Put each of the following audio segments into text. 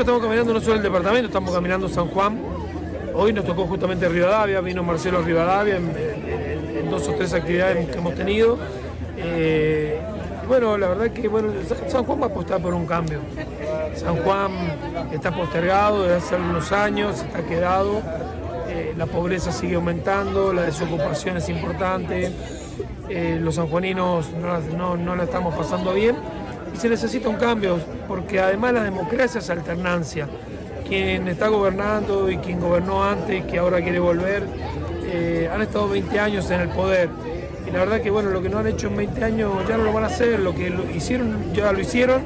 Estamos caminando no solo el departamento, estamos caminando San Juan. Hoy nos tocó justamente Rivadavia, vino Marcelo Rivadavia en, dos o tres actividades que hemos tenido. Eh, bueno, la verdad que bueno, Sa- San Juan va a apostar por un cambio. San Juan está postergado desde hace algunos años, está quedado, eh, la pobreza sigue aumentando, la desocupación es importante, eh, los sanjuaninos no, no, no la estamos pasando bien y se necesita un cambio, porque además la democracia es alternancia. Quien está gobernando y quien gobernó antes y que ahora quiere volver, eh, han estado 20 años en el poder. Y la verdad que bueno, lo que no han hecho en 20 años ya no lo van a hacer, lo que hicieron ya lo hicieron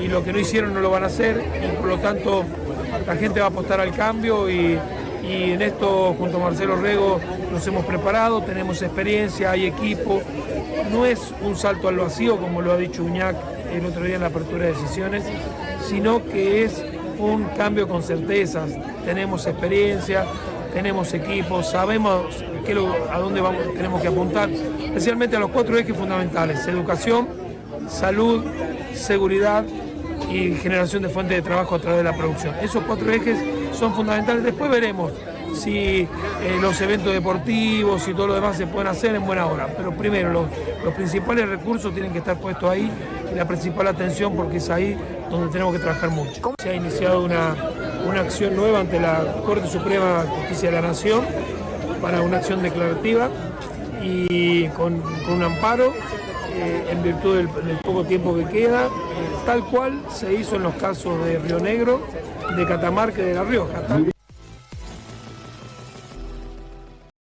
y lo que no hicieron no lo van a hacer y por lo tanto la gente va a apostar al cambio y, y en esto junto a Marcelo Rego nos hemos preparado, tenemos experiencia, hay equipo, no es un salto al vacío como lo ha dicho Uñac el otro día en la apertura de sesiones, sino que es un cambio con certezas, tenemos experiencia, tenemos equipo, sabemos a dónde vamos, tenemos que apuntar, especialmente a los cuatro ejes fundamentales, educación, salud, seguridad y generación de fuentes de trabajo a través de la producción. Esos cuatro ejes son fundamentales. Después veremos si eh, los eventos deportivos y todo lo demás se pueden hacer en buena hora. Pero primero, los, los principales recursos tienen que estar puestos ahí la principal atención porque es ahí donde tenemos que trabajar mucho. Se ha iniciado una, una acción nueva ante la Corte Suprema de Justicia de la Nación para una acción declarativa y con, un amparo eh, en virtud del, poco tiempo que queda, eh, tal cual se hizo en los casos de Río Negro, de Catamarca y de La Rioja.